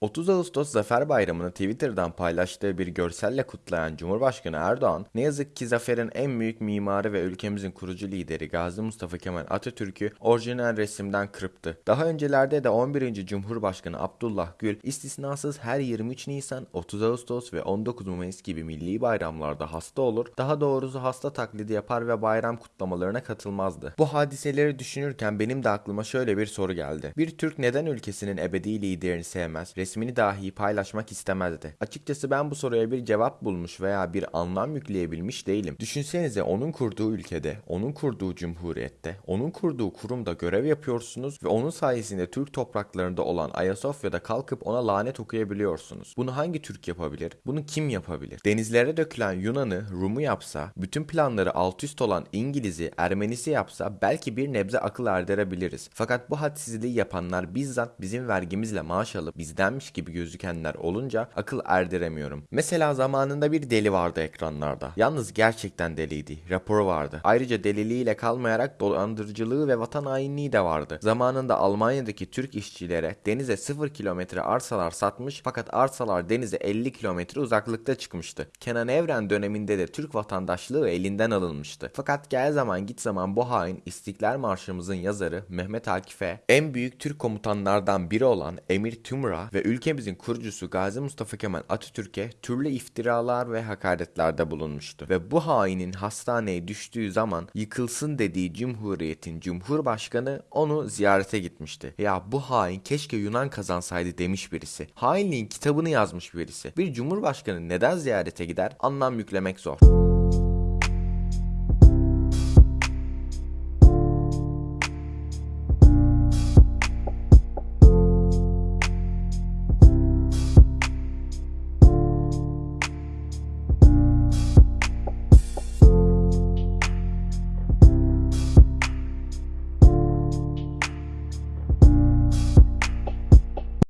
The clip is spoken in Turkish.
30 Ağustos Zafer Bayramı'nı Twitter'dan paylaştığı bir görselle kutlayan Cumhurbaşkanı Erdoğan, ne yazık ki zaferin en büyük mimarı ve ülkemizin kurucu lideri Gazi Mustafa Kemal Atatürk'ü orijinal resimden kırptı. Daha öncelerde de 11. Cumhurbaşkanı Abdullah Gül istisnasız her 23 Nisan, 30 Ağustos ve 19 Mayıs gibi milli bayramlarda hasta olur, daha doğrusu hasta taklidi yapar ve bayram kutlamalarına katılmazdı. Bu hadiseleri düşünürken benim de aklıma şöyle bir soru geldi. Bir Türk neden ülkesinin ebedi liderini sevmez? Resmini dahi paylaşmak istemezdi. Açıkçası ben bu soruya bir cevap bulmuş veya bir anlam yükleyebilmiş değilim. Düşünsenize onun kurduğu ülkede, onun kurduğu cumhuriyette, onun kurduğu kurumda görev yapıyorsunuz ve onun sayesinde Türk topraklarında olan Ayasofya'da kalkıp ona lanet okuyabiliyorsunuz. Bunu hangi Türk yapabilir? Bunu kim yapabilir? Denizlere dökülen Yunan'ı Rum'u yapsa, bütün planları alt üst olan İngiliz'i, Ermenisi yapsa belki bir nebze akıl erdirebiliriz. Fakat bu hadsizliği yapanlar bizzat bizim vergimizle maaş alıp bizden varmış gibi gözükenler olunca akıl erdiremiyorum. Mesela zamanında bir deli vardı ekranlarda. Yalnız gerçekten deliydi. Raporu vardı. Ayrıca deliliğiyle kalmayarak dolandırıcılığı ve vatan hainliği de vardı. Zamanında Almanya'daki Türk işçilere denize 0 kilometre arsalar satmış fakat arsalar denize 50 kilometre uzaklıkta çıkmıştı. Kenan Evren döneminde de Türk vatandaşlığı elinden alınmıştı. Fakat gel zaman git zaman bu hain İstiklal Marşımızın yazarı Mehmet Akif'e en büyük Türk komutanlardan biri olan Emir Tümra ve ülkemizin kurucusu Gazi Mustafa Kemal Atatürk'e türlü iftiralar ve hakaretlerde bulunmuştu. Ve bu hainin hastaneye düştüğü zaman yıkılsın dediği Cumhuriyet'in Cumhurbaşkanı onu ziyarete gitmişti. Ya bu hain keşke Yunan kazansaydı demiş birisi. Hainliğin kitabını yazmış birisi. Bir Cumhurbaşkanı neden ziyarete gider anlam yüklemek zor.